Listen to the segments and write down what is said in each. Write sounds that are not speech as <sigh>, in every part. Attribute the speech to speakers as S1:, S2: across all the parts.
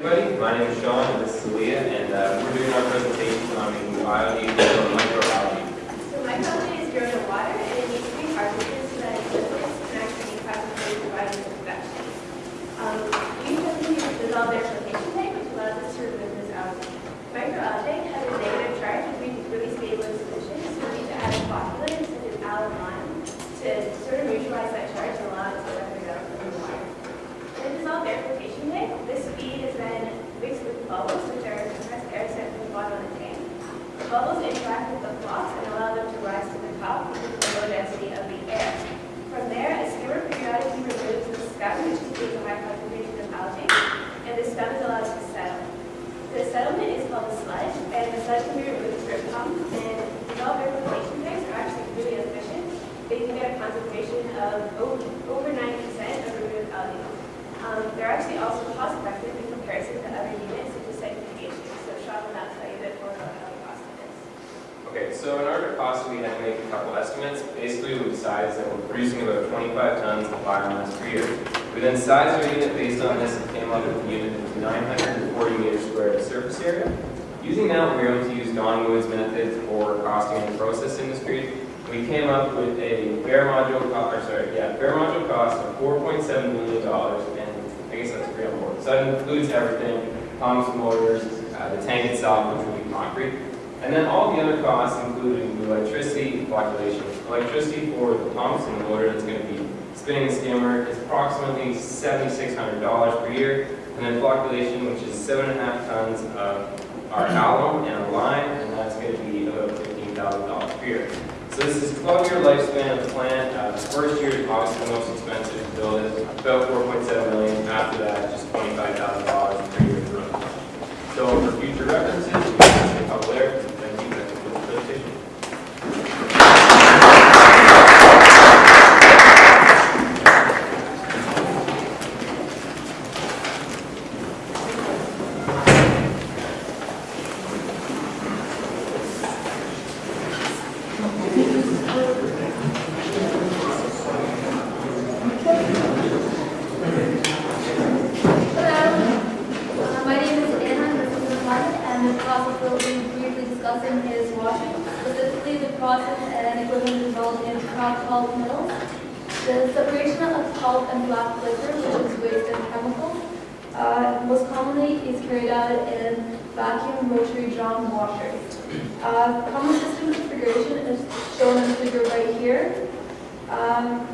S1: Everybody, my name is Sean, and this is Leah, and uh, we're doing our presentation on making biodiesel from microalgae.
S2: So microalgae is grown in water and it needs to be harvested so that liquids can actually be classified providing infection. Um, have dissolved air flotation tank, which allows us to remove this algae. Microalgae has a negative charge and we really stable in solution, so we need to add a flocculant such as alkaline to sort of neutralize that charge and allow it to separate out from the water. In a dissolved air flotation tank, this feed is then mixed with bubbles, which are compressed air sent from the bottom of the tank. The bubbles interact with the flocks and allow them to rise to the top because of the low density of the air. From there, a skimmer periodically removes the scum, which contains a high concentration of algae, and the scum is allowed to settle. The settlement is called sludge, and the sludge can be removed through a pump, and air filtration tanks are actually really efficient. They can get a concentration of over over 90% of removed algae. Um, they're actually also cost effective in comparison to other units such as centrifugation. So Sean will now tell you a bit more about how the cost of this.
S1: Okay, so in order to cost, we had to make a couple estimates. Basically, we decided that we're producing about 25 tons of biomass per year. We then sized our unit based on this and came up with a unit of 940 meters squared of surface area. Using that, we were able to use Don Wood's method for costing in the process industry. We came up with a bare module cost, or sorry, yeah, bare module cost of 4.7 million dollars, and I guess that's pretty board. So that includes everything, pumps, motors, uh, the tank itself, which will be concrete. And then all the other costs, including the electricity calculation. Electricity for the pumps and the motor that's going to be spinning the skimmer is approximately $7,600 per year. And then flocculation, which is seven and a half tons of our alum and our lime, and that's going to be about $15,000 per year. So this is 12-year lifespan of the plant. Uh, the first year is obviously the most expensive to build it, about 4.7 million. After that, just $25,000 per year. So for future references, we can a couple there. Thank you. That concludes the presentation.
S3: Hello, Uh, my name is Anna, I'm from Mohammed, and the process we'll be briefly discussing is washing, specifically the process and equipment involved in kraft pulp mills. The separation of pulp and black liquor, which is waste and chemicals, uh, most commonly is carried out in vacuum rotary drum washers. Uh, common system configuration is shown in the figure right here. Um,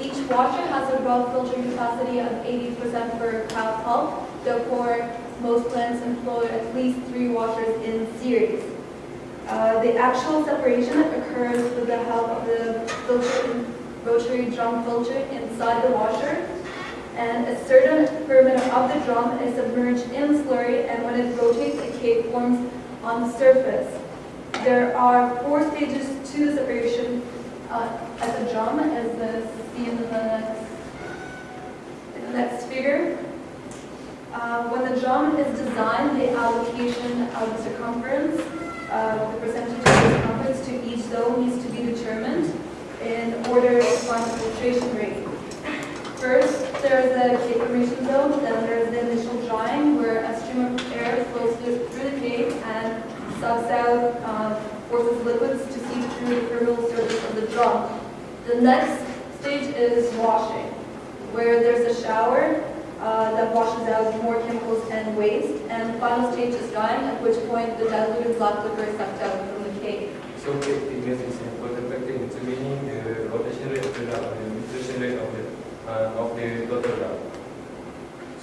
S3: each washer has a raw filtering capacity of 80% for cow pulp. Therefore, most plants employ at least three washers in series. Uh, the actual separation occurs with the help of the filter, rotary drum filter inside the washer. And a certain perimeter of the drum is submerged in slurry, and when it rotates, a cake forms on the surface. There are four stages to the separation uh, as a drum, as the see in the next, in the next figure. Uh, when the drum is designed, the allocation of the circumference, uh, the percentage of the circumference to each zone needs to be determined in order to find the filtration rate. First, there is the cake formation zone, then there is the initial drying, where a stream of air flows through the cake and sucks out, uh, forces liquids to seep through the permeable surface of the drum. The next stage is washing, where there's a shower uh, that washes out more chemicals and waste, and the final stage is drying, at which point the diluted black liquor is sucked out from the cake.
S4: So the figures factor in determining the rotation rate of the uh, of the total drum.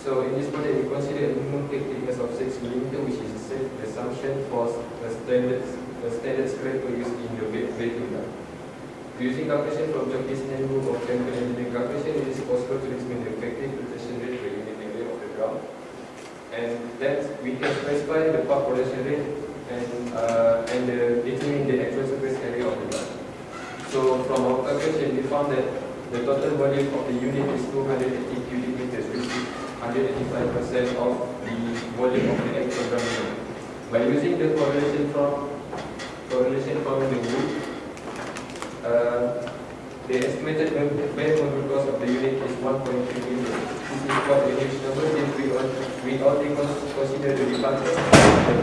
S4: So in this project, we consider a minimum cake thickness of 6 mm, which is a safe assumption for the standard the standard square for use in the baking drum. Using calculation from Japanese handbook of chemical engineering calculation, it is possible to determine the effective filtration rate per unit area of the drum. And then we can specify the pulp production rate and uh, and uh, determine the actual surface area of the drum. So from our calculation, we found that the total volume of the unit is 280 cubic meters, which is 185% of the volume of the actual unit. By using the correlation from correlation from the wood, uh, the estimated bare cost of the unit is 1.3 million. This is but in which number if we all- we only consider the departure, the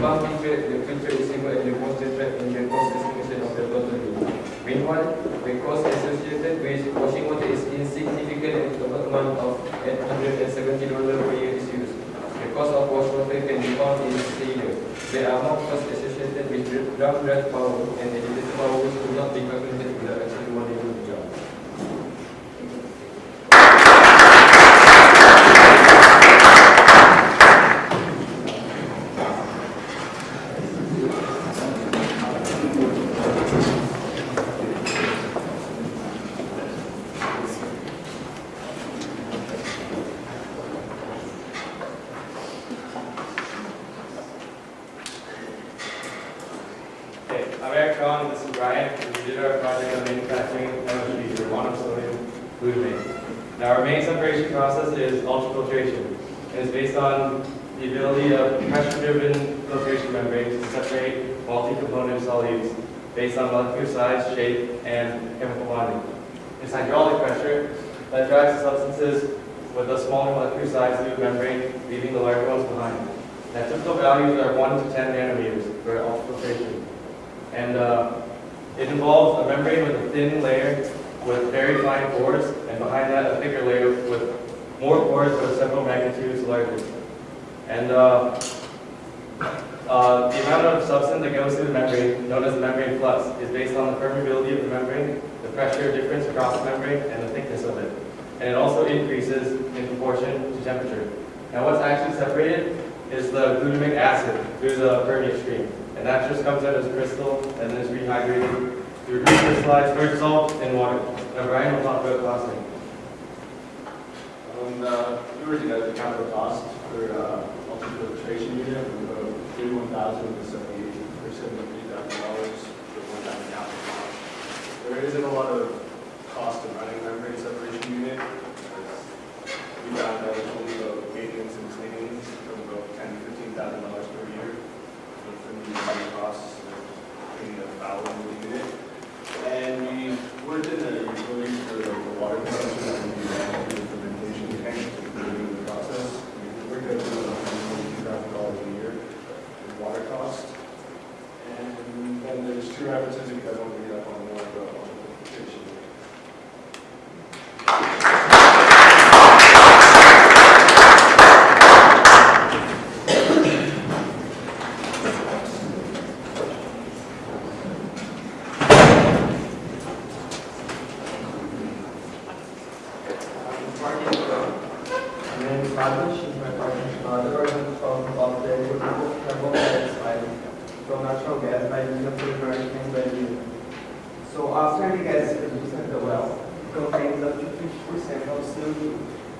S4: the filter is and the in the cost estimation of the total bill. Meanwhile, the cost associated with washing water is insignificant and the amount of eight hundred and seventy dollars per year is used. The cost of wash water can be found in here. There are more costs associated with drum draft power and elevator power which do not be calculated without actually what they do the job.
S5: Okay, I'm Eric Cohen, this is Brian, and we did our project on manufacturing MSG for monosodium glutamate. Now, our main separation process is ultrafiltration, and it's based on the ability of pressure-driven filtration membranes to separate multi-component solutes based on molecular size, shape, and chemical bonding. It's hydraulic pressure that drives the substances with a smaller molecular size through the membrane, leaving the larger ones behind. Now, typical values are 1 to 10 nanometers for ultrafiltration. And uh, it involves a membrane with a thin layer with very fine pores, and behind that a thicker layer with more pores but several magnitudes larger. And uh, uh, the amount of substance that goes through the membrane, known as the membrane flux, is based on the permeability of the membrane, the pressure difference across the membrane, and the thickness of it. And it also increases in to temperature. Now what's actually separated is the glutamic acid through the permeate stream. And that just comes out as crystal and then is rehydrated through recrystallized or dissolved in water. Now Brian will talk about costing.
S6: Um, uh, we were the capital cost for, uh, ultrafiltration unit, from about thirty-one thousand to seventy-eight, or seventy-three thousand dollars for one time capital cost. There isn't a lot of cost of running membrane separation unit. We that it's only about maintenance and cleanings from about ten to fifteen thousand dollars per year. So for the running costs, of cleaning the valve in the unit. And we worked in the utilities for the the water consumption that we ran through the fermentation tank during the process. We worked out about $142,000 a year in water cost. And then there's two references, if you guys want to read up on more about on the filtration.
S7: My name is Rajesh, she's my partner. Uh, the version from of the renewable carbon dioxide from natural gas by using the American value. So after the gas is produced at the well, it contains up to fifty percent of CO2.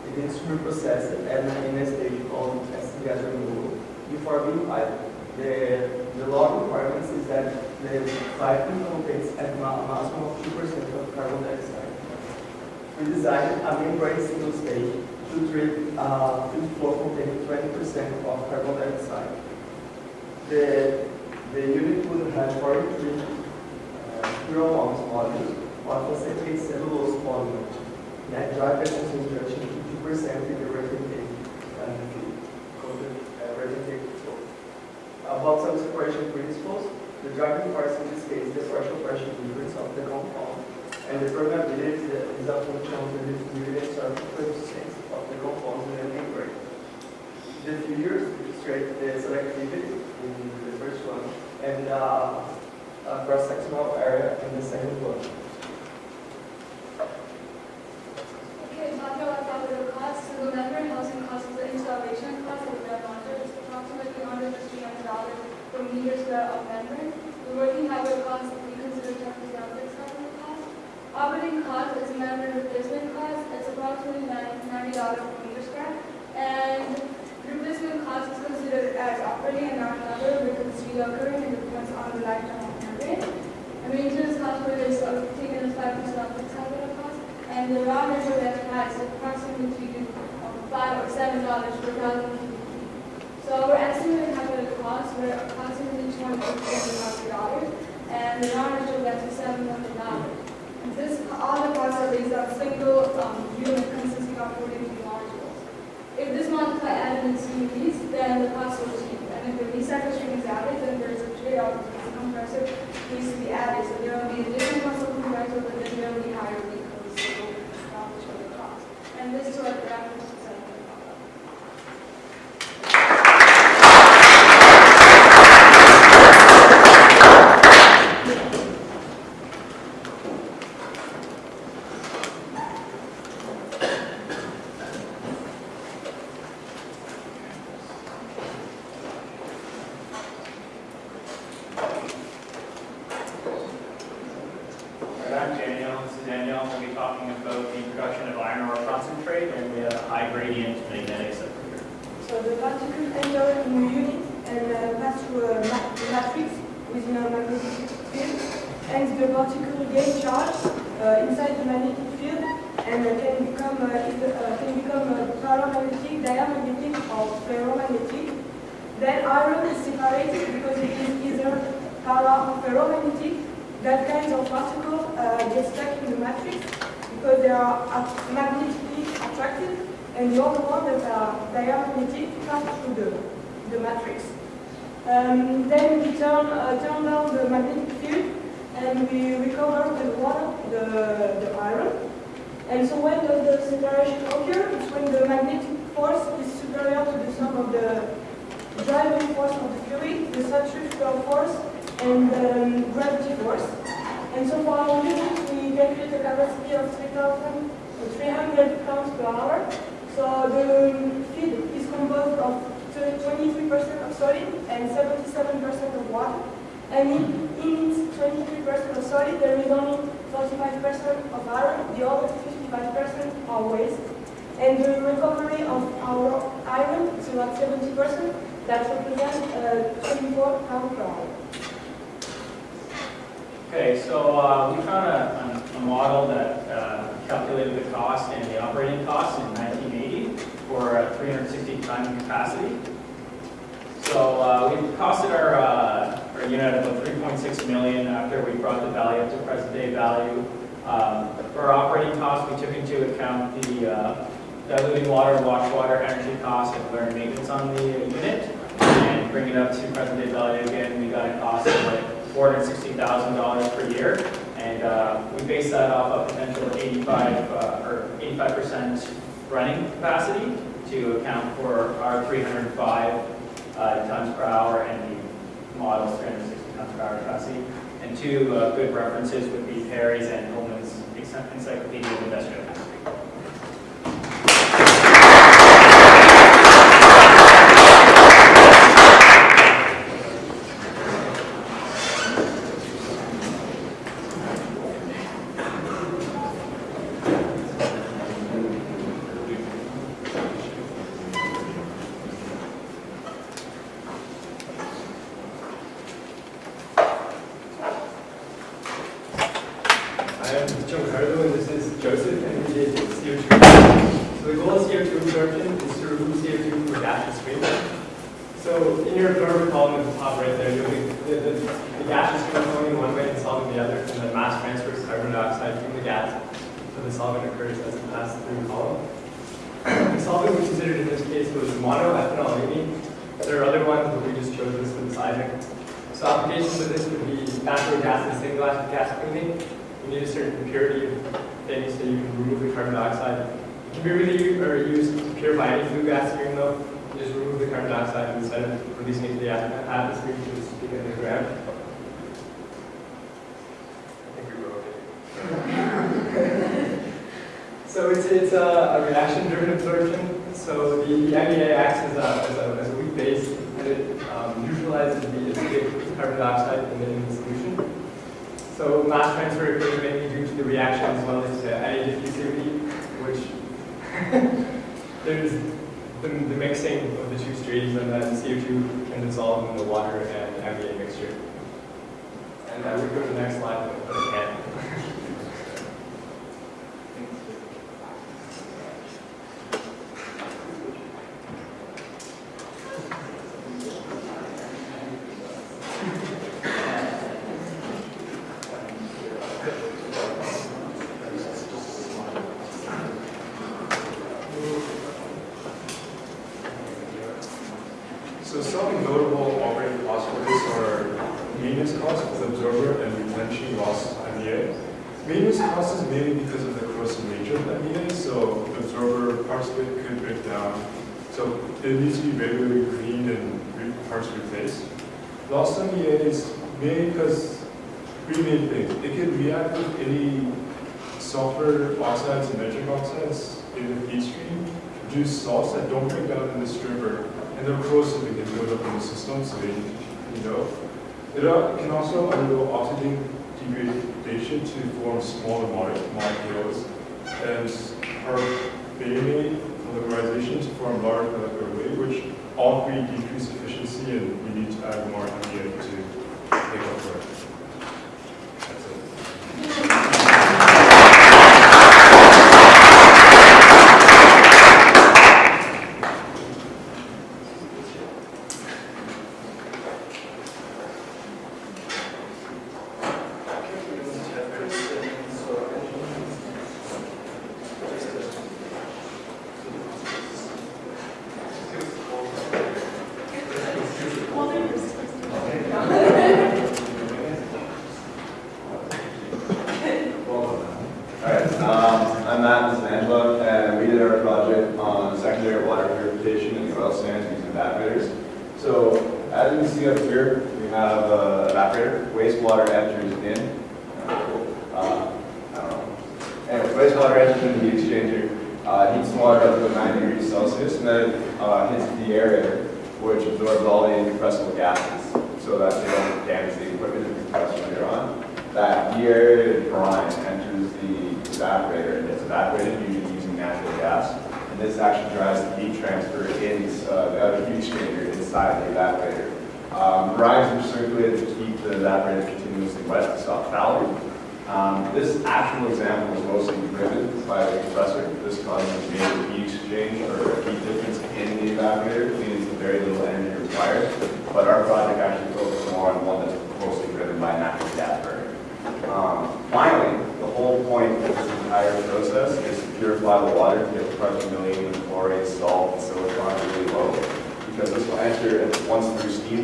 S7: It is reprocessed at an in a stage called acid gas removal. Before being piped, the, the law requirements is that the piping contains ma- maximum of two percent of carbon dioxide. We designed a membrane single stage to treat uh, field flow containing 20% of carbon dioxide. The, the unit would have 43 uh, pure ounce modules, one concentrate cellulose polymer, net drive the concentration to 2% in the uh, uh, retentate. About some separation principles, the driving force in this case is the partial pressure difference of the compound and the permeability is a- function of the surface resistance of the compounds in the membrane. The figures illustrate the selectivity in the first one and uh, a cross-sectional area in the second one.
S8: Okay, talking about capital costs, so the membrane housing cost is the installation cost of the mounted, it's approximately hundred to three hundred dollars per meter square of membrane. The working capital cost, we consider ten percent of this capital cost. Operating cost is membrane replacement cost, it's approximately ninety dollars per meter square. And replacement cost is considered as operating and not another because it's reoccurring and depends on the lifetime of. And maintenance cost for this are taken as five percent of the capital cost. And the raw natural gas price is approximately uh, five or seven dollars per thousand cubic feet. So our estimated capital costs were approximately two hundred fifty thousand dollars, and the raw natural gas is seven hundred dollars. This, all the costs are based on single, um, unit consisting of forty-two modules. If this
S9: added into these, then the cost will change. And if the recycle stream is added, then there's a trade-off because the compressor needs to be added. So there will be additional cost of compressor, but then there will be higher it will establish the cost. And this is what the reference is saying.
S10: Alright, I'm Daniel, this is Daniel, we'll be talking about the production of iron ore concentrate and we have a high gradient magnetics up here.
S9: So the particle enter in a unit and uh, pass through a ma- a matrix within a magnetic field. Particle gain charge uh, inside the magnetic field and uh, can become uh, can become paramagnetic, diamagnetic or ferromagnetic. Then iron is separated because it is either para or ferromagnetic. That kind of particle uh, get stuck in the matrix because they are magnetically attracted and the other one that are diamagnetic pass through the, the matrix. Um, then we turn, uh, turn down the magnetic field and we recover the water, the, the iron. And so when does the separation occur? It's when the magnetic force is superior to the sum of the driving force of the fluid, the centrifugal force, and um, gravity force. And so for our unit, we calculate a capacity of 3,300 pounds per hour. So the feed is composed of 23% of solid and 77% of water. And in, its 23% of solid, there is only 45% of iron, the other 55% are waste. And the recovery of our iron is about 70%, that represents uh, 24 pounds per hour.
S10: Okay, so uh, we found a, a model that uh, calculated the cost and the operating costs in 1980 for a 360 ton capacity. So uh, we costed our, uh, our unit of about 3.6 million after we brought the value up to present day value. Um, for operating costs, we took into account the uh, diluting water, wash water, energy costs, and learn maintenance on the unit. And bring it up to present day value again, we got a cost of like $460,000 per year. And uh, we base that off a potential 85 uh, or 85% running capacity to account for our 305 uh, tons per hour and the model's 360 tons. And two uh, good references would be Perry's and Ullmann's Encyclopedia of Industrial Chemistry.
S11: I am John Cardo and this is Joseph and we did CO2. So the goal of CO2 absorption is to remove CO2 from a gaseous stream. So in your absorbent column at the top right there, you'll be, the, the, the stream is flowing one way and solvent the other, and the mass transfers carbon dioxide from the gas. So the solvent occurs as it passes through the column. The solvent we considered in this case was monoethanolamine. There are other ones, but we just chose this for the sizing. So applications of this would be natural gas and single acid gas cleaning. You need a certain purity of things so you can remove the carbon dioxide. It can be really or used to purify any flue gas stream though. Just remove the carbon dioxide instead of releasing it to the atmosphere, you just stick it in the ground. I think we wrote it. <laughs> So it's, it's a, reaction-driven absorption. So the, the MEA acts as a, as a, as a weak base and it um, neutralizes the acidic carbon dioxide emitting the solution. So mass transfer occurs mainly due to the reaction as well as to any diffusivity, which <laughs> there's the, the mixing of the two streams and then CO2 can dissolve in the water and MEA mixture. And I would go to the next slide, can't.
S12: Is mainly because three main things. It can react with any sulfur oxides and nitric oxides in the feed stream, produce salts that don't break down in the stripper, and they're corrosive and can build up in the system, so they, you know. It can also undergo oxygen degradation to form smaller mole- molecules, and carbamate polymerization to form large molecular weight, which all three decrease efficiency, and we need to add more MEA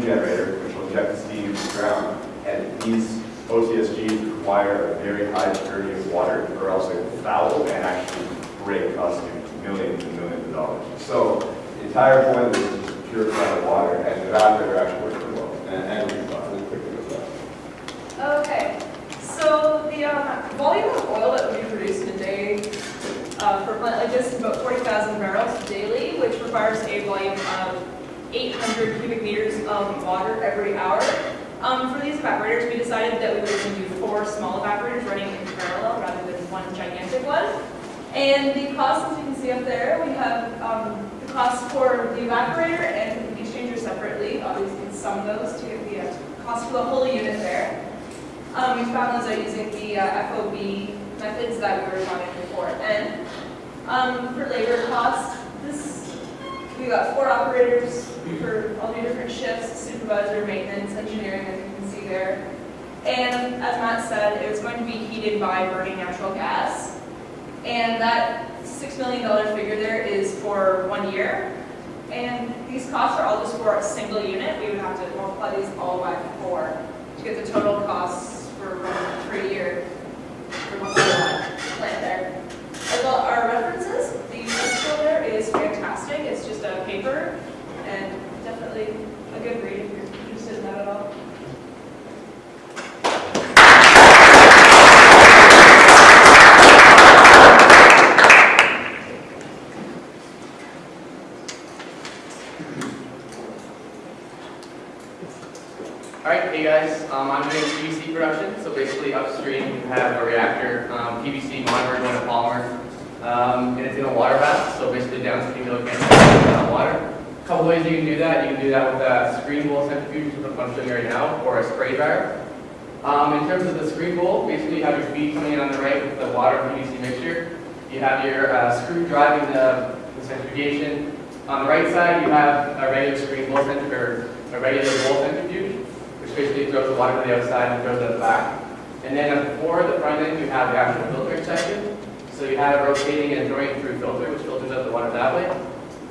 S13: generator, which will inject the steam into the ground. And these OTSGs require a very high purity of water, or else they will foul and actually break, us costing millions and millions of dollars. So the entire point is to purify the water, and the evaporator actually works pretty well. And, and we quickly with that.
S14: Okay, so the um, volume of oil that we produce in a day uh, for like this is about 40,000 barrels daily, which requires a volume of 800 cubic meters of water every hour. Um, for these evaporators, we decided that we were going to do four small evaporators running in parallel rather than one gigantic one. And the cost, as you can see up there, we have um, the cost for the evaporator and the exchanger separately. Obviously, you can sum those to get the uh, cost for the whole unit there. Um, we found those out using the uh, FOB methods that we were running before. And um, for labor costs, this we got four operators for all the different shifts: supervisor, maintenance, engineering, as you can see there. And as Matt said, it was going to be heated by burning natural gas. And that six million dollar figure there is for one year. And these costs are all just for a single unit. We would have to multiply these all by four to get the total costs for one per year for the whole uh, plant there. As well, our references, the use there is fantastic. It's just a paper and definitely a good read if you're interested in that at all.
S15: Alright, hey guys, um, I'm doing PVC production, so basically upstream you have a reactor, um, PVC monomer going to polymer, um, and it's in a water bath, so basically downstream you'll get uh, water. A couple ways you can do that, you can do that with a screen bowl centrifuge, which I'm showing you right now, or a spray dryer. Um, in terms of the screen bowl, basically you have your feed coming in on the right with the water and PVC mixture. You have your uh, screw driving the, the centrifugation. On the right side, you have a regular screen bowl centrifuge, or a regular bowl centrifuge which basically throws the water to the outside and throws it at the back. And then before the front end, you have the actual filtering section. So you have it rotating and throwing through filter, which filters out the water that way.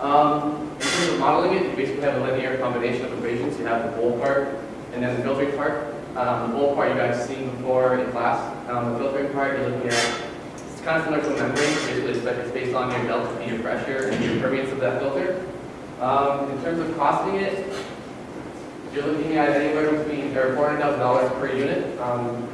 S15: Um, in terms of modeling it, you basically have a linear combination of equations. You have the bowl part and then the filtering part. Um, the bowl part you guys seen before in class. Um, the filtering part you're looking at, it's kind of similar to a membrane. Basically, it's it's based on your delta P, your pressure, and your permeance of that filter. Um, in terms of costing it, you're looking at anywhere between, or $400,000 per unit. Um,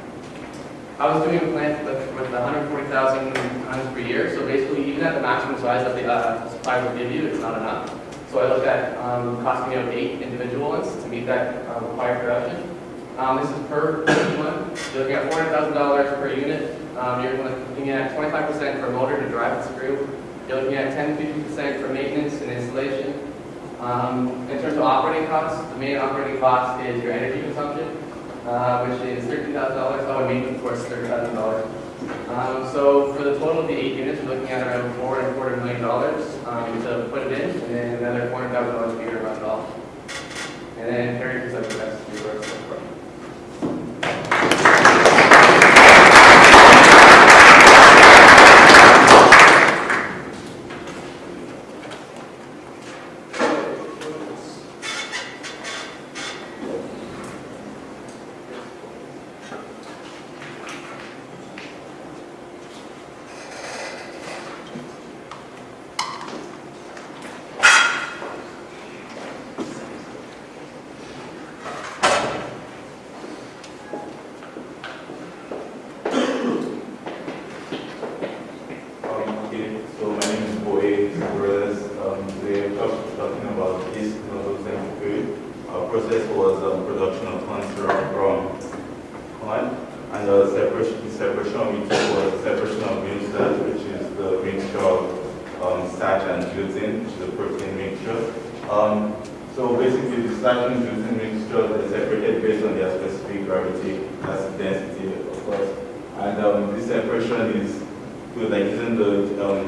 S15: I was doing a plant with, with 140,000 tons per year, so basically even at the maximum size that the uh, supplier will give you, it's not enough. So I looked at um, costing out eight individual ones to meet that um, required production. Um, this is per one. You're looking at $400,000 per unit. Um, you're looking at 25% for motor to drive the screw. You're looking at 10-50% for maintenance and installation. Um, in terms of operating costs, the main operating cost is your energy consumption, uh, which is $13,000. Oh, and maintenance, of course, $30,000. Um, so for the total of the eight units, we're looking at around four and a quarter million dollars um, to put it in, and then another four hundred thousand dollars a year to run it off. And then presents the rest of your work.
S16: Um, okay, so my name is Boye Brothers. Um, today I'm talk- talking about this nozzle food. Our process was um, production of corn syrup from corn, and the separation, the separation we took was separation of milk starch, which is the mixture of um, starch and gluten, which is a protein mixture. Um, so basically, the starch and gluten mixture is separated based on their specific gravity, acid density, of course. And um, this separation is good, like using the um,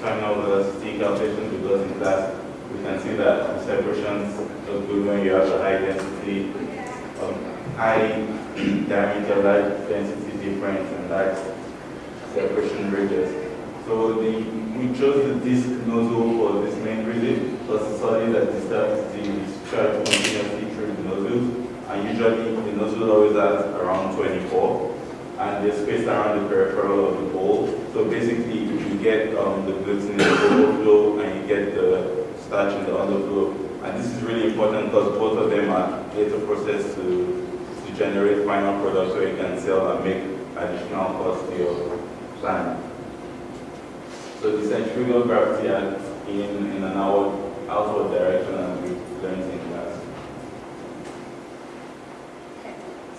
S16: terminal velocity calculation because in class we can see that the separations are good when you have a high density, um, high <clears throat> diameter, large density difference and large separation radius. So the, we chose the disc nozzle for this main reason because it's solid that disturbs the discharge continuously through the nozzles and usually the nozzle always has around 24 and they're spaced around the peripheral of the bowl. So basically, you get um, the gluten in the overflow and you get the starch in the underflow. And this is really important because both of them are later processed to, to generate final products so you can sell and make additional cost to your plant. So the centrifugal gravity acts in, in an outward, outward direction as we learned in class.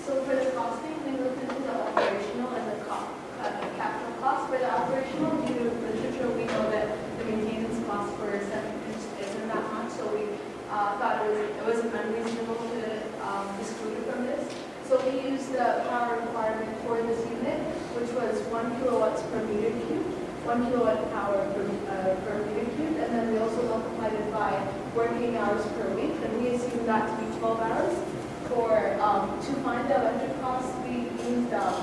S17: So for the costing, we looked into the operational and the co- uh, the capital cost. For the operational, due to literature, we know that the maintenance cost for seven inch isn't that much, so we uh, thought it was, it wasn't unreasonable to um, exclude it from this. So we used the power requirement for this unit, which was one kilowatts per meter cube, one kilowatt power per, uh, per meter cube, and then we also multiplied it by working hours per week, and we assumed that to be 12 hours for, um, to find the electric cost, we used, um,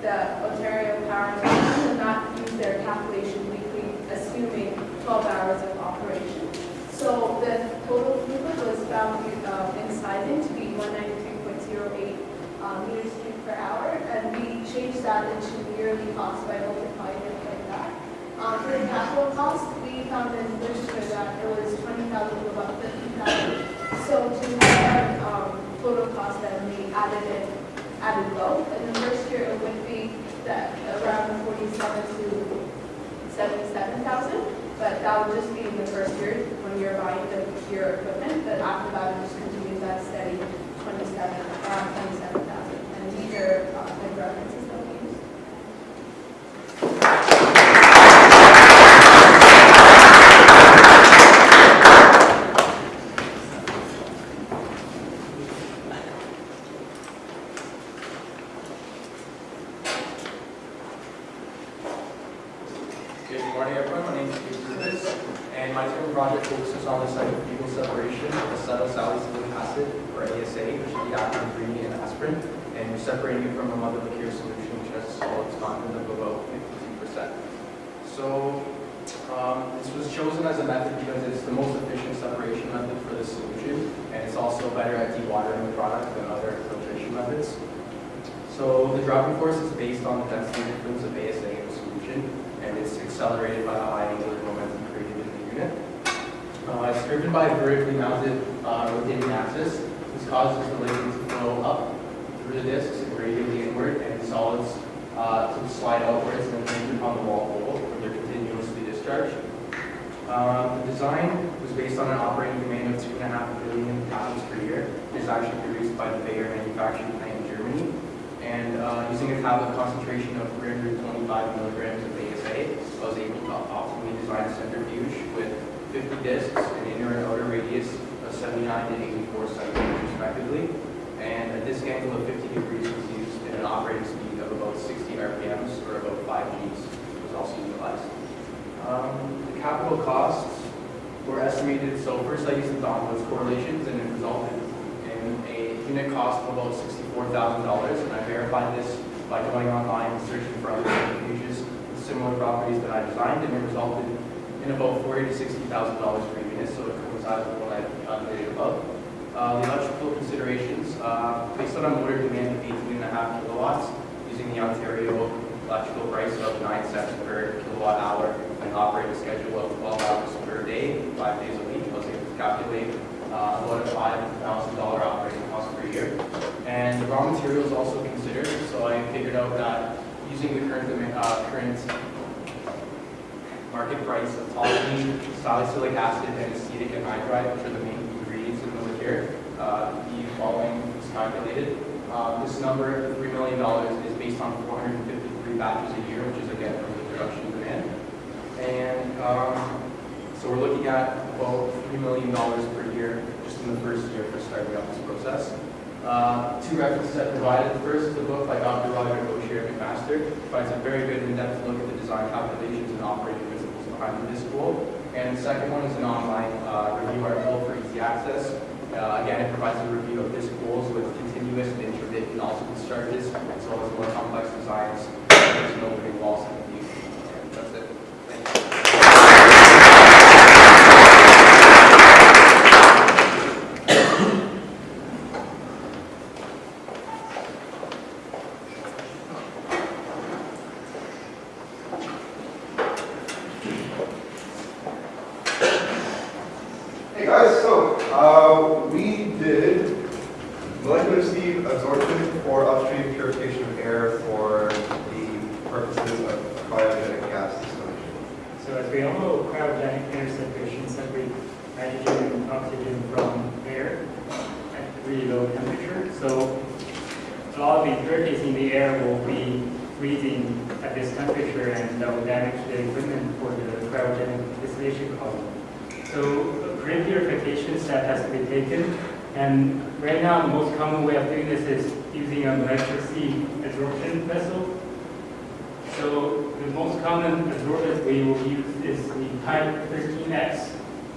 S17: the Ontario Power Light and not use their calculation weekly, assuming twelve hours of operation. So the total throughput was found, uh, in sizing to be one ninety-three point zero eight, um, meters cubed per hour, and we changed that into yearly cost by multiplying it. Um, for the capital cost, we found in literature that it was twenty thousand to about fifty thousand. So to have, um, total cost, then we added it, added both. And the first year it would be that around forty-seven to seventy-seven thousand. But that would just be in the first year when you're buying the your equipment. But after that, it just continues that steady twenty-seven, around twenty-seven thousand. And these are, uh, the references that we use.
S18: Good morning, everyone. My name is Steve Rubis, and my team project focuses on the site of fecal separation of acetylsalicylic acid, or ASA, which is the active ingredient in aspirin, and we're separating it from a mother liquor solution, which has a solids content of about 52%. So um, this was chosen as a method because it's the most efficient separation
S15: this solution, and it's also better at dewatering the product than other filtration methods. So the driving force is based on the density difference of ASA in the solution, and it's accelerated by the high angular momentum created in the unit. Uh, it's driven by a vertically mounted uh, rotating axis. This causes the liquid to flow up through the discs and radially inward, and solids uh, to slide outwards and then land upon the wall hole where they're continuously discharged. Um, the design was based on an operating demand of 2.5 billion pounds per year. It's actually produced by the Bayer manufacturing plant in Germany. And uh, using a tablet concentration of 325 milligrams of ASA, I was able to optimally design a centrifuge with 50 discs, an inner and outer radius of 79 to 84 centimeters respectively. And a disc angle of 50 degrees was used and an operating speed of about 60 RPMs or about 5 Gs was also utilized. Um, the capital costs were estimated, so first I used the Donwood's correlations and it resulted in a unit cost of about $64,000 and I verified this by going online and searching for other similar properties that I designed and it resulted in about $40,000 to $60,000 per unit, so it coincides with what I calculated above. Uh, the electrical considerations, uh, based on a motor demand of 18.5 kilowatts, using the Ontario electrical price of 9 cents per kilowatt hour and operating schedule of 12 hours per day, five days a week, I was able to calculate uh, about a $5,000 operating cost per year. And the raw materials also considered, so I figured out that using the current, uh, current market price of toluene, salicylic acid, and acetic anhydride, which are the main ingredients in the liquor, uh, the following is calculated. Uh, this number, $3 million, is based on 453 batches a year, which is again from the production demand. And um, so we're looking at about $3 million per year just in the first year for starting up this process. Uh, two references I provided. The first is a book by Dr. Roger Boshier McMaster. Provides a very good in-depth look at the design calculations and operating principles behind the pool. And the second one is an online uh, review article for easy access. Uh, again, it provides a review of disc pools with continuous and intermittent also discharges, as well as more complex designs. No opening walls and views. That's it. Thank you.
S19: Hey guys, so uh, we did molecular sieve absorption for upstream purification of air for the purposes of cryogenic gas distillation.
S20: So as we all know, cryogenic air separation separates nitrogen and oxygen from air at really low temperature. So a lot of impurities in the air will be freezing at this temperature and that will damage the equipment for the cryogenic distillation column. So a pre-purification step has to be taken and right now the most common way of doing this is using a molecular sieve vessel so the most common absorbent we will use is the type 13X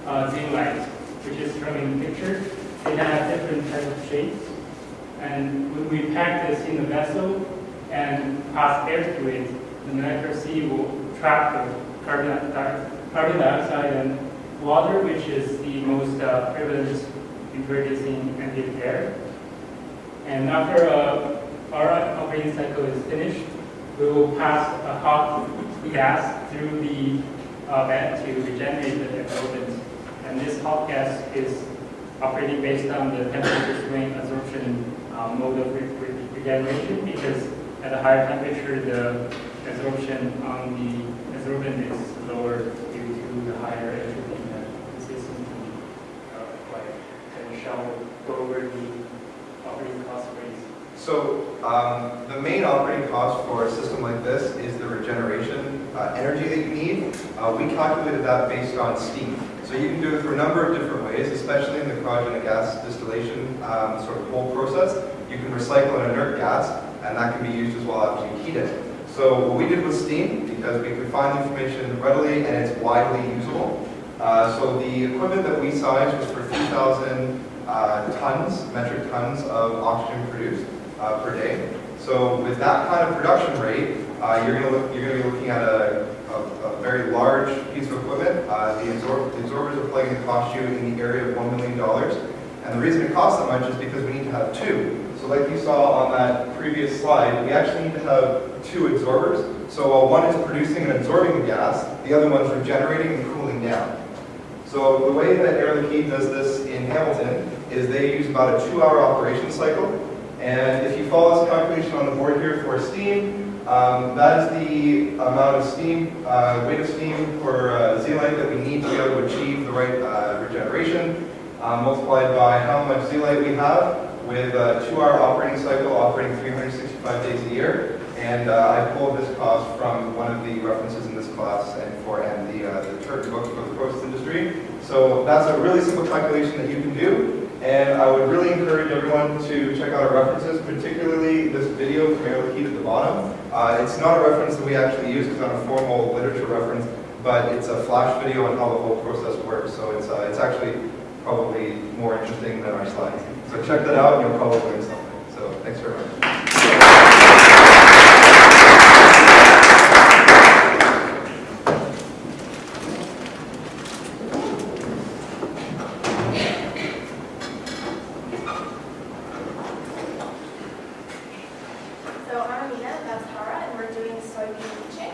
S20: uh, Zeolite, which is shown in the picture. They have different types of shapes. And when we pack this in the vessel and pass air through it, the molecular sieve will trap the carbon, dioxide and water, which is the most uh, prevalent impurities in ambient air. And after uh, our operating cycle is finished, we will pass a hot gas through the uh, vent to regenerate the absorbent. And this hot gas is operating based on the temperature swing absorption uh, mode of re- re- regeneration because at a higher temperature, the absorption on the absorbent is lower due to the higher entropy that the system can uh, acquire. And shall go over the operating cost.
S19: So um, the main operating cost for a system like this is the regeneration uh, energy that you need. Uh, we calculated that based on steam. So you can do it through a number of different ways, especially in the cryogenic gas distillation um, sort of whole process. You can recycle an inert gas, and that can be used as well after you heat it. So what we did with steam, because we could find information readily and it's widely usable. Uh, so the equipment that we sized was for 2,000 uh, tons, metric tons of oxygen produced uh, per day. So with that kind of production rate, uh, you're going to be looking at a, a, a very large piece of equipment. Uh, the, absor- the absorbers are probably to cost you in the area of $1 million. And the reason it costs that much is because we need to have two. So like you saw on that previous slide, we actually need to have two absorbers. So while one is producing and absorbing the gas, the other one's regenerating and cooling down. So the way that Air Liquide does this in Hamilton is they use about a two-hour operation cycle. And if you follow this calculation on the board here for steam, um, that is the amount of steam, uh, weight of steam for uh, zeolite that we need to be able to achieve the right uh, regeneration, uh, multiplied by how much zeolite we have with a two-hour operating cycle operating 365 days a year. And uh, I pulled this cost from one of the references in this class and for and the, uh, the book for the process industry. So that's a really simple calculation that you can do. And I would really encourage everyone to check out our references, particularly this video from Air Liquide at the bottom. Uh, it's not a reference that we actually use, it's not a formal literature reference, but it's a flash video on how the whole process works. So it's, uh, it's actually probably more interesting than our slides. So check that out and you'll probably learn something. So thanks very much.
S2: So I'm Amina, that's Tara, and we're doing soybean leaching.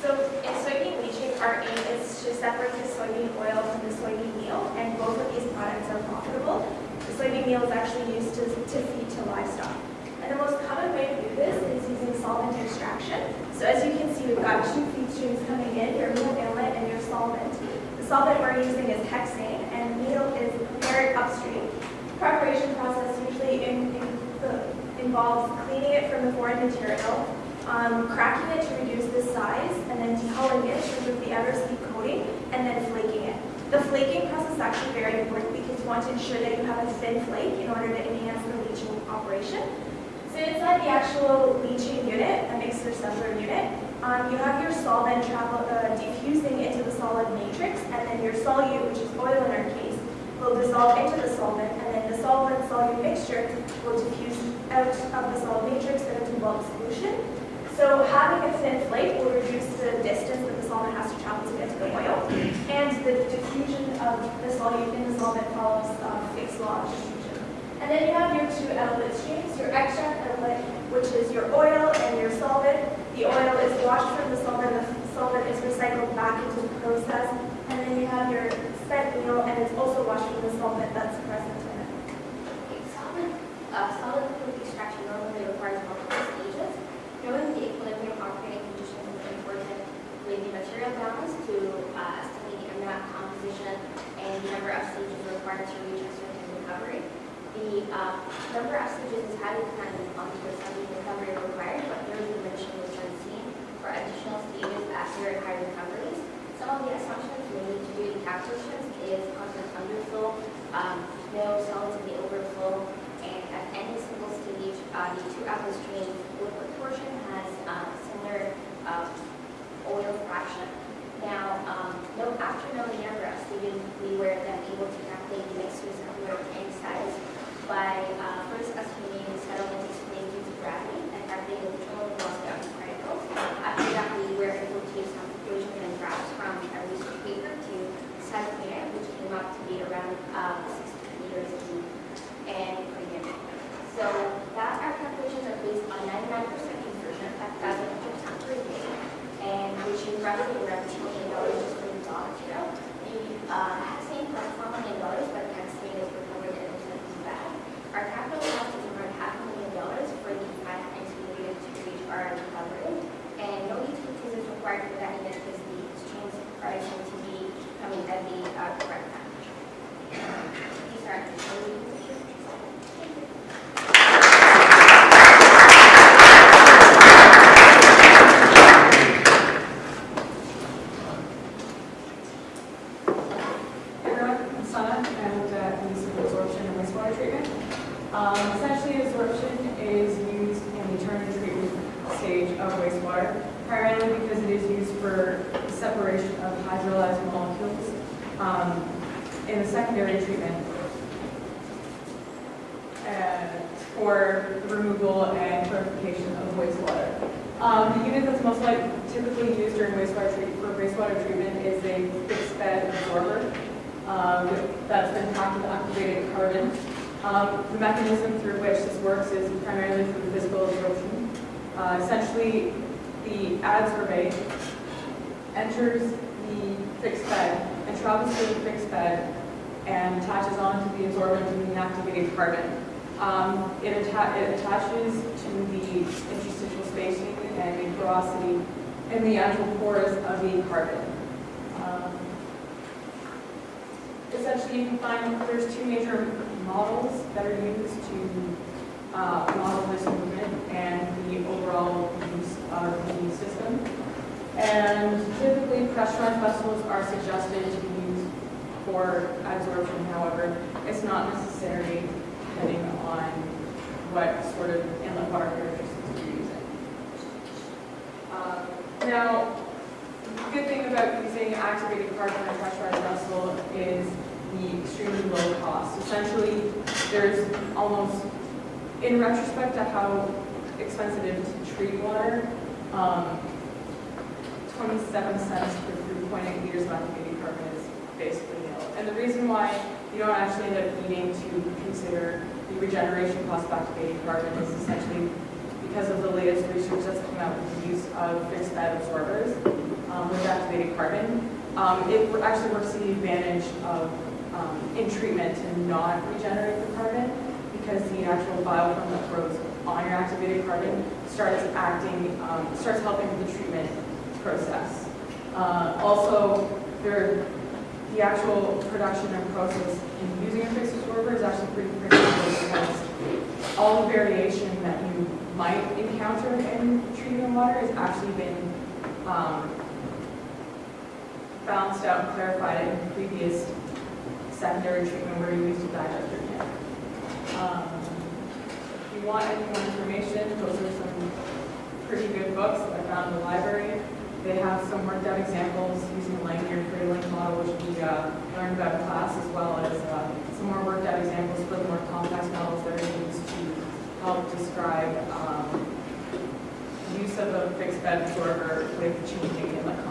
S2: So in soybean leaching, our aim is to separate the soybean oil from the soybean meal, and both of these products are profitable. The soybean meal is actually used to, to feed to livestock. And the most common way to do this is using solvent extraction. So as you can see, we've got two feed streams coming in, your meal inlet and your solvent. The solvent we're using is hexane, and meal is prepared upstream. Preparation process usually in, in the involves cleaning it from the foreign material, um, cracking it to reduce the size, and then dehulling it to remove the outer sleep coating, and then flaking it. The flaking process is actually very important because you want to ensure that you have a thin flake in order to enhance the leaching operation. So inside the actual leaching unit, a mixer settler unit, um, you have your solvent travel, uh, diffusing into the solid matrix, and then your solute, which is oil in our case, will dissolve into the solvent, and then the solvent-solute mixture will diffuse out of the solid matrix and into bulk solution. So having a thin flake will reduce the distance that the solvent has to travel to get to the oil, and the diffusion of the solute in the solvent follows um, Fick's law of diffusion. And then you have your two outlet streams, your extract which is your oil and your solvent. The oil is washed from the solvent, the solvent is recycled back into the process, and then you have your spent meal, and it's also washed from the solvent that's present in it.
S21: Okay, solid, uh, solid liquid extraction normally requires multiple stages. Knowing the equilibrium operating conditions is important with the material balance to uh, estimate the amount composition and the number of stages required to reach a certain recovery. The uh, number of stages is highly dependent on the recovery required, but there is a diminishing return seen for additional stages after high recoveries. Some of the assumptions we made to do the calculations is constant underflow, um, no solids in the overflow, and at any single stage, uh, the two outlet stream liquid portion has uh, similar uh, oil fraction. Now, um, no, after knowing the number of stages, we were then able to calculate the of work and size by uh, first the settlement explained due to gravity and calculating the total velocity of the particles. After that, we were able to use some equations and graphs from a research paper to calculate it, which came up to be around uh, 60 meters deep and premium. So that our calculations are based on 99% insertion at 1,000 tons per day, and which is roughly around $2 million just for the raw material. The uh, hexane costs $4 million, but hexane is recovered in a certain bag. Our capital cost is around half a million dollars for the plant and to needed to reach our recovery, and no utilities is required for that unit because the streams are assumed to be coming at the uh, correct temperature. These are the Thank you.
S22: everyone, I'm Sana, and uh, I'm using absorption and wastewater treatment. Um, essentially, absorption is used in the tertiary treatment stage of wastewater, primarily because it is used for the separation of hydrolyzed molecules um, in the secondary treatment. Uh, for the removal and purification of wastewater. Um, the unit that's most like typically used during wastewater treat, for wastewater treatment is a fixed bed absorber um, that's been packed with activated carbon. Um, the mechanism through which this works is primarily through physical absorption. Uh, the adsorbate enters the fixed bed and travels through the fixed bed and attaches onto the absorbent and the activated carbon. Um, it, atta it attaches to the interstitial spacing and the porosity in the actual pores of the carbon. Um, essentially, you can find there's two major models that are used to uh, model this movement and the overall use of the system. And typically, pressurized vessels are suggested to be used for absorption. However, it's not necessary depending on what sort of inlet water characteristics you're using. Uh, now, the good thing about using activated carbon in a pressurized vessel is the extremely low cost. Essentially, there's almost, in retrospect to how expensive it is to treat water, um, 27 cents per 3.8 liters of activated carbon is basically nil. And the reason why you don't actually end up needing to consider the regeneration cost of activated carbon is essentially because of the latest research that's come out with the use of fixed bed absorbers um, with activated carbon. Um, it actually works to the advantage of, um, in treatment, to not regenerate the carbon because the actual biofilm that grows on your activated carbon starts acting, um, starts helping with the treatment process. Uh, also, there, the actual production and process in using a fixed absorber is actually pretty critical because all the variation that you might encounter in treating water has actually been um, balanced out and clarified in previous secondary treatment where you used a digester. Um, if you want any more information, those are some pretty good books that I found in the library. They have some worked out examples using the linear cradling model, which we uh, learned about in class, as well as uh, some more worked out examples for the more complex models that are used to help describe um, use of a fixed bed absorber with changing inlet concentrations.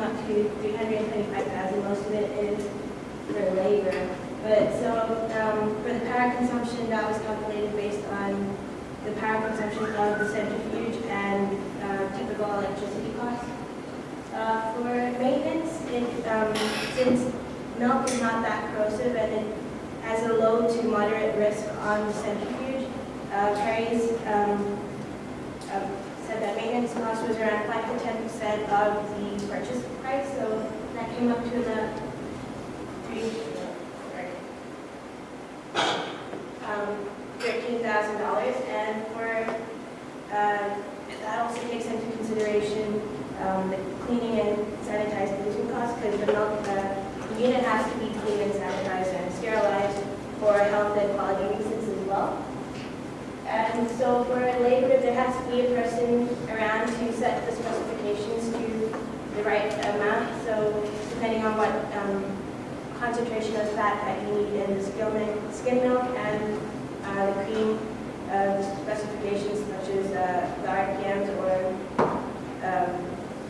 S23: Up to
S2: 325000 most of it is for labor. But so um, for the power consumption, that was calculated based on the power consumption of the centrifuge and uh, typical electricity costs. Uh, for maintenance, it, um, since milk is not that corrosive and it has a low to moderate risk on the centrifuge, uh, Perry's um, that maintenance cost was around 5 to 10 percent of the purchase price, so that came up to the three, um, $13,000. And for uh, that also takes into consideration um, the cleaning and sanitization costs because the, milk, uh, the unit has to be cleaned and sanitized and sterilized for health and quality reasons as well. And so for a labor, there has to be a person around to set the specifications to the right amount. So depending on what um, concentration of fat that you need in the skim milk, skim milk and uh, the cream uh, specifications such as uh, the RPMs or, um,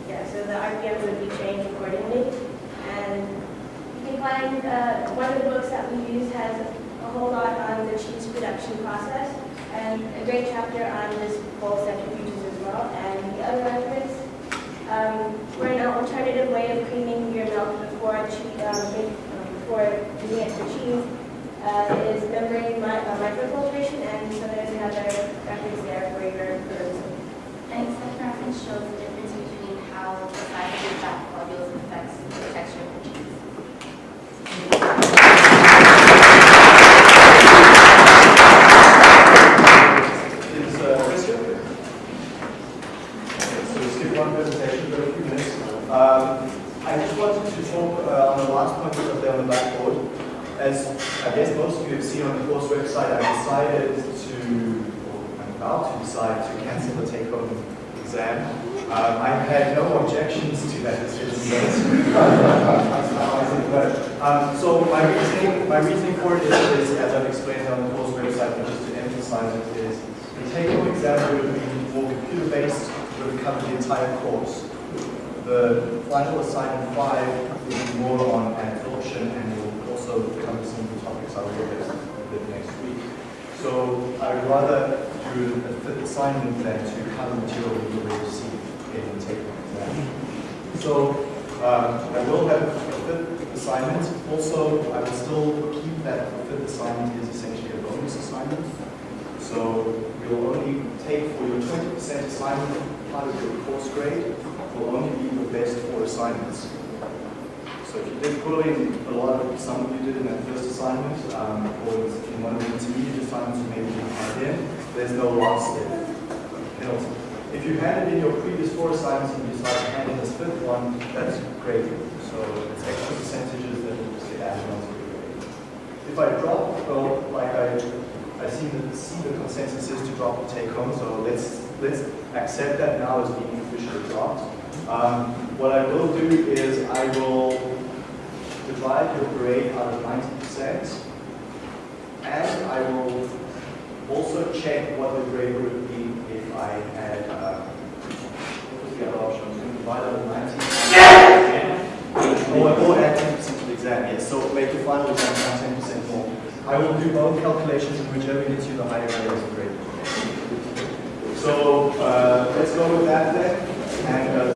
S2: yeah, so the RPMs would be changed accordingly. And you can find, uh, one of the books that we use has a whole lot on the cheese production process and a great chapter on this whole centrifuges as well. And the other reference um, for an alternative way of creaming your milk before, um, um, before using it for cheese uh, is membrane mi- uh, microfiltration, and so there's another reference there for your perusal.
S23: Thanks, that reference shows the difference between how the size of the fat globules affects the texture of the cheese.
S24: Is uh, Chris here? Okay, So we'll skip one presentation for a few minutes. Um, I just wanted to talk uh, on the last point that's up there on the blackboard. As I guess most of you have seen on the course website, I decided to, or I'm about to decide to cancel the take-home exam. Um, I had no objections to that decision. But, um, so my reasoning, my reasoning for it is, is, as I've explained on the course website, but just to emphasize it, is the take-home exam would be more computer-based, would cover the entire course. The final assignment five will be more on absorption and will also cover some of the topics I will look at a bit next week. So I would rather do a fifth assignment than to cover material we already received in the take-home exam. So um, I will have a fifth assignment. Also, I will still keep that fifth assignment is essentially a bonus assignment. So you'll only take for your 20% assignment part of your course grade will only be the best four assignments. So if you did pull in a lot of, some of you did in that first assignment, um, or in one of the intermediate assignments you maybe didn't in, there's no loss there. Penalty. If you handed in your previous four assignments and you decide to hand in this fifth one, that's great. So it's extra percentages that will just get added onto your grade. If I drop, well, like I, I see the, see the consensus is to drop the take home, so let's, let's accept that now as being officially dropped. Um, what I will do is I will divide your grade out of 90%, and I will also check what the grade would be if I had, uh, what was the other option? I was going to divide out of 90%. Or, or add 10% to the exam, yes. So make your final exam 10% more. I will do both calculations and whichever gets you the higher grade is the grade. So uh, let's go with that then. And, uh,